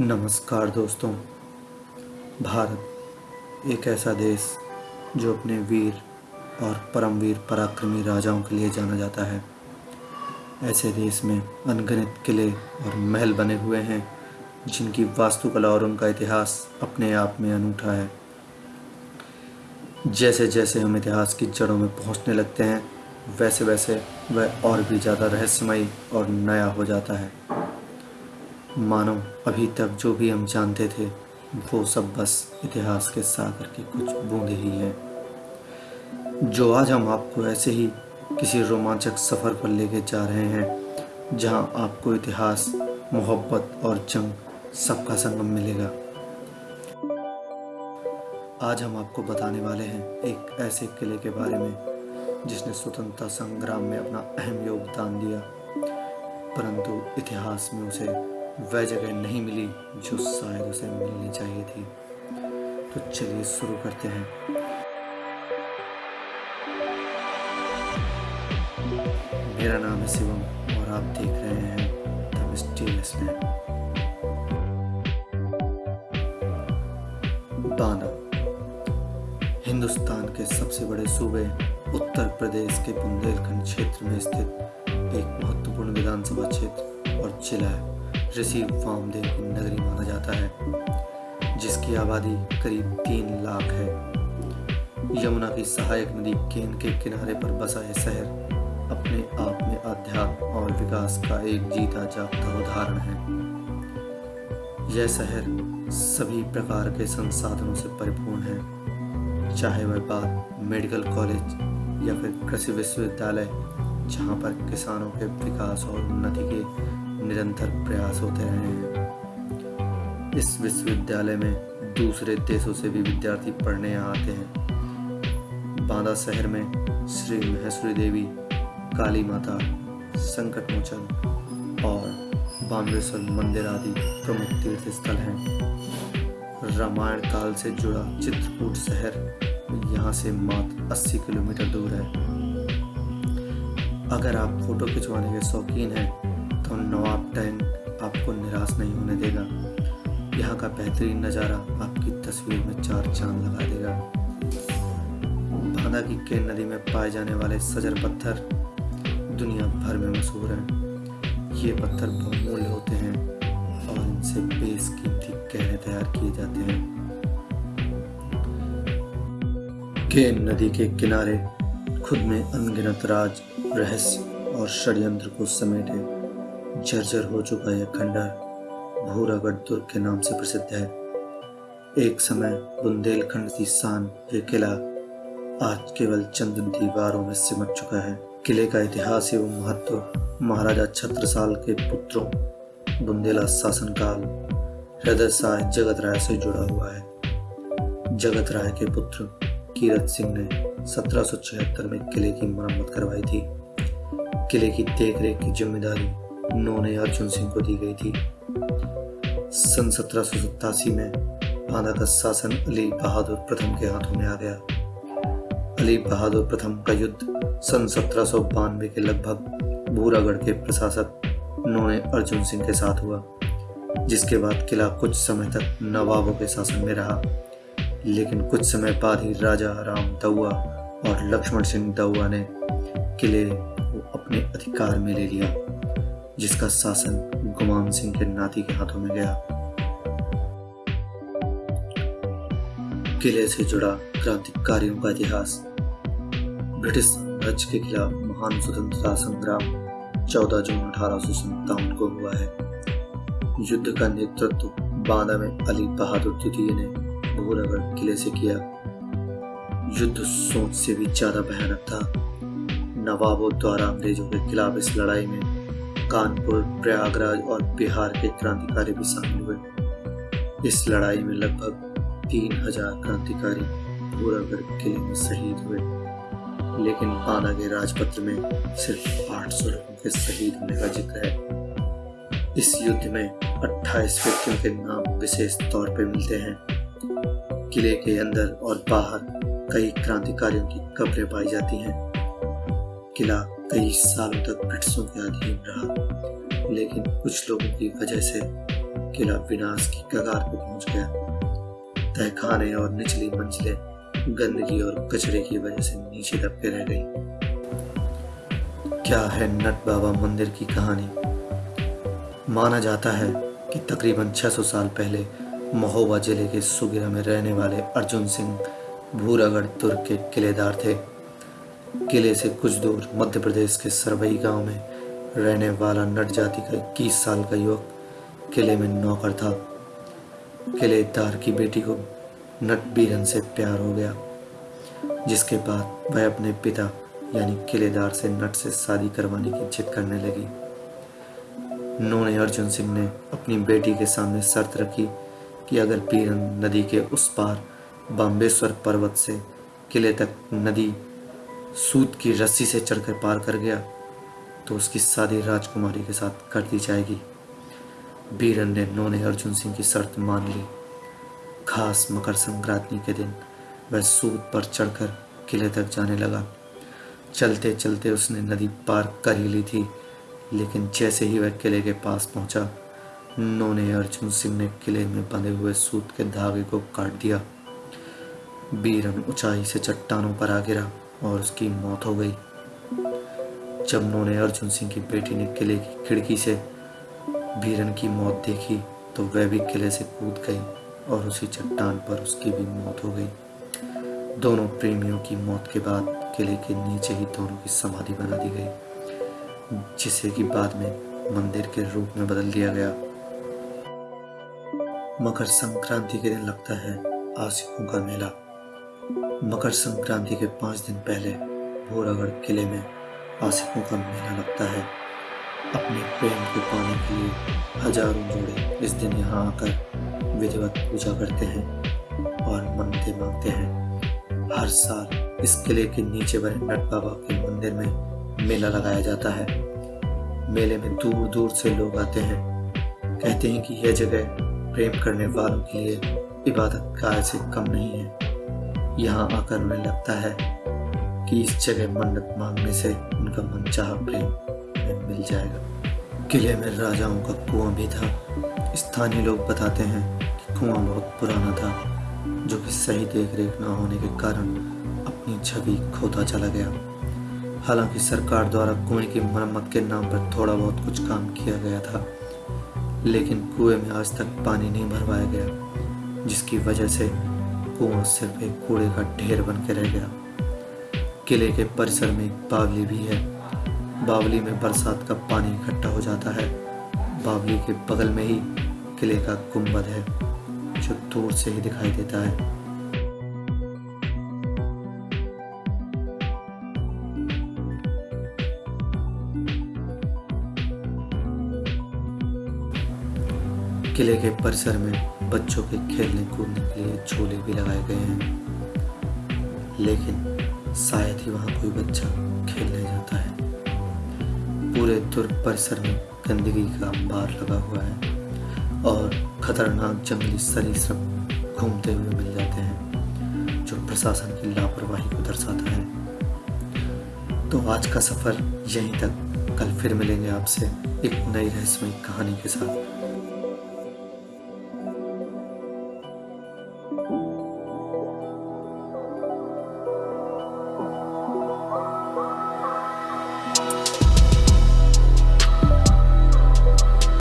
नमस्कार दोस्तों। भारत, एक ऐसा देश जो अपने वीर और परमवीर पराक्रमी राजाओं के लिए जाना जाता है। ऐसे देश में अनगिनत किले और महल बने हुए हैं, जिनकी वास्तुकला और उनका इतिहास अपने आप में अनूठा है। जैसे जैसे हम इतिहास की जड़ों में पहुँचने लगते हैं वैसे वैसे वह और भी ज़्यादा रहस्यमयी और नया हो जाता है। मानो, अभी तक जो भी हम जानते थे, वो सब बस इतिहास के सागर की कुछ बूंदे ही हैं। जो आज हम आपको ऐसे ही किसी रोमांचक सफ़र पर लेके जा रहे हैं, जहाँ आपको इतिहास, मोहब्बत और जंग सबका संगम मिलेगा। आज हम आपको बताने वाले हैं एक ऐसे किले के बारे में, जिसने स्वतंत्रता संग्राम में अपना अहम योगदान दिया, परंतु इतिहास में उसे वह जगह नहीं मिली जो शायद उसे मिलनी चाहिए थी। तो चलिए शुरू करते हैं। मेरा नाम है शिवम और आप देख रहे हैं द मिस्टीरियस हिंदुस्तान के सबसे बड़े सूबे उत्तर प्रदेश के बुंदेलखंड क्षेत्र में स्थित एक महत्वपूर्ण विधानसभा क्षेत्र और जिला है। ऋषि वामदेव की नगरी माना जाता है, जिसकी आबादी करीब तीन लाख है। यमुना की सहायक नदी केन के किनारे पर बसा यह शहर अपने आप में अध्यात्म और विकास का एक जीता जागता उदाहरण है। यह शहर सभी प्रकार के संसाधनों से परिपूर्ण है, चाहे वह बात मेडिकल कॉलेज या फिर कृषि विश्वविद्यालय, जहाँ पर किसानों के विकास और उन्नति के निरंतर प्रयास होते रहे हैं। इस विश्वविद्यालय में दूसरे देशों से भी विद्यार्थी पढ़ने आते हैं। बांदा शहर में श्री महेश्वरी देवी, काली माता, संकट मोचन और बामेश्वर मंदिर आदि प्रमुख तीर्थ स्थल हैं। रामायण काल से जुड़ा चित्रकूट शहर यहाँ से मात्र 80 किलोमीटर दूर है। अगर आप फ़ोटो खिंचवाने के शौकीन हैं तो नवाब टैंक आपको निराश नहीं होने देगा। यहाँ का बेहतरीन नज़ारा आपकी तस्वीर में चार चाँद लगा देगा। बांदा की केन नदी में पाए जाने वाले सजर पत्थर दुनिया भर में मशहूर हैं। ये पत्थर बहुमूल्य होते हैं और इनसे बेसकीमती गहरे तैयार किए जाते हैं। केन नदी के किनारे खुद में अनगिनत राज, रहस्य और षड्यंत्र को समेटे। जर्जर हो चुका यह खंडर भूरागढ़ दुर्ग के नाम से प्रसिद्ध है। एक समय बुंदेलखंड की शान ये किला आज केवल चंद दीवारों में सिमट चुका है। किले का इतिहास एवं महत्व महाराजा छत्रसाल के पुत्रों, बुंदेला शासनकाल, हृदय साय जगत राय से जुड़ा हुआ है। जगत राय के पुत्र कीरत सिंह ने सत्रह सौ छिहत्तर में किले की मरम्मत करवाई थी। किले की देखरेख की ज़िम्मेदारी उन्होंने अर्जुन सिंह को दी गई थी। सन सत्रह सौ सतासी में बांदा का शासन अली बहादुर प्रथम के हाथों में आ गया। अली बहादुर प्रथम का युद्ध सन सत्रह सौ बानवे के लगभग भूरागढ़ के प्रशासक उन्होंने अर्जुन सिंह के साथ हुआ, जिसके बाद किला कुछ समय तक नवाबों के शासन में रहा। लेकिन कुछ समय बाद ही राजा राम दउआ और लक्ष्मण सिंह दउआ ने किले को अपने अधिकार में ले लिया। जिसका शासन गुमान सिंह के नाती के हाथों में गया। किले से जुड़ा क्रांतिकारियों का इतिहास। ब्रिटिश साम्राज्य के खिलाफ महान स्वतंत्रता संग्राम 14 जून अठारह सौ सत्तावन को हुआ है। युद्ध का नेतृत्व बांदा में अली बहादुर द्वितीय ने भूरागढ़ किले से किया। युद्ध सोच से भी ज़्यादा भयानक था। नवाबों द्वारा अंग्रेज़ों के खिलाफ इस लड़ाई में कानपुर, प्रयागराज और बिहार के क्रांतिकारी भी शामिल हुए। इस लड़ाई में लगभग तीन हज़ार क्रांतिकारी पूरागढ़ किले में शहीद हुए। लेकिन पाना के राजपत्र में सिर्फ़ आठ सौ लोगों के शहीद होने का ज़िक्र है। इस युद्ध में 28 व्यक्तियों के नाम विशेष तौर पर मिलते हैं। किले के अंदर और बाहर कई क्रांतिकारियों की कब्रें पाई जाती हैं। किला कई सालों तक ब्रिटिशों के अधीन रहा, लेकिन कुछ लोगों की वजह से किला विनाश की कगार पर पहुँच गया। तहखाने और निचली मंजिलें गंदगी और कचरे की वजह से नीचे दबके रह गई। क्या है नट बाबा मंदिर की कहानी? माना जाता है कि तकरीबन 600 साल पहले महोबा ज़िले के सुगिरा में रहने वाले अर्जुन सिंह, भूरागढ़ दुर्ग के किलेदार थे। किले से कुछ दूर मध्य प्रदेश के सरवई गाँव में रहने वाला नट जाति का इक्कीस साल का युवक किले में नौकर था। किलेदार की बेटी को नट बीरन से प्यार हो गया, जिसके बाद वह अपने पिता यानी किलेदार से नट से शादी करवाने की जिद करने लगी। नोने अर्जुन सिंह ने अपनी बेटी के सामने शर्त रखी कि अगर पीरन नदी के उस पार बाम्बेश्वर पर्वत से किले तक नदी सूत की रस्सी से चढ़कर पार कर गया तो उसकी शादी राजकुमारी के साथ कर दी जाएगी। बीरन ने नोने अर्जुन सिंह की शर्त मान ली। खास मकर संक्रांति के दिन वह सूद पर चढ़कर किले तक जाने लगा। चलते चलते उसने नदी पार कर ही ली थी, लेकिन जैसे ही वह किले के पास पहुँचा, नोने अर्जुन सिंह ने किले में बंधे हुए सूत के धागे को काट दिया। बीरन ऊंचाई से चट्टानों पर आ गिरा। और उसकी मौत हो गई। जब उन्होंने अर्जुन सिंह की बेटी ने किले की खिड़की से बीरन की मौत देखी तो वह भी किले से कूद गई और उसी चट्टान पर उसकी भी मौत हो गई। दोनों प्रेमियों की मौत के बाद किले के नीचे ही दोनों की समाधि बना दी गई, जिसे कि बाद में मंदिर के रूप में बदल दिया गया। मकर संक्रांति के दिन लगता है आशिकों का मेला। मकर संक्रांति के पाँच दिन पहले भोरागढ़ किले में आशिकों का मेला लगता है। अपने प्रेम को पाने के लिए हज़ारों जोड़े इस दिन यहाँ आकर विधिवत पूजा करते हैं और मनते मांगते हैं। हर साल इस किले के नीचे बने नट बाबा के मंदिर में मेला लगाया जाता है। मेले में दूर दूर से लोग आते हैं। कहते हैं कि यह जगह प्रेम करने वालों के लिए इबादत गाह से कम नहीं है। यहाँ आकर उन्हें लगता है कि इस जगह मन्नत मांगने से उनका मन चाह प्रेम मिल जाएगा। किले में राजाओं का कुआँ भी था। स्थानीय लोग बताते हैं कि कुआँ बहुत पुराना था, जो कि सही देख रेख न होने के कारण अपनी छवि खोता चला गया। हालाँकि सरकार द्वारा कुएँ की मरम्मत के नाम पर थोड़ा बहुत कुछ काम किया गया था, लेकिन कुएँ में आज तक पानी नहीं भरवाया गया, जिसकी वजह से कुआँ सिर्फ़ एक कूड़े का ढेर बन के रह गया। किले के परिसर में बावली भी है। बावली में बरसात का पानी इकट्ठा हो जाता है। बावली के बगल में ही किले का गुंबद है, जो दूर से ही दिखाई देता है। किले के परिसर में बच्चों के खेलने कूदने के लिए झूले भी लगाए गए हैं। लेकिन शायद ही वहाँ कोई बच्चा खेलने जाता है। पूरे दुर्ग परिसर में गंदगी का अंबार लगा हुआ है और खतरनाक जंगली सरीसृप घूमते हुए मिल जाते हैं, जो प्रशासन की लापरवाही को दर्शाता है। तो आज का सफ़र यहीं तक। कल फिर मिलेंगे आपसे एक नई रहस्यमय कहानी के साथ।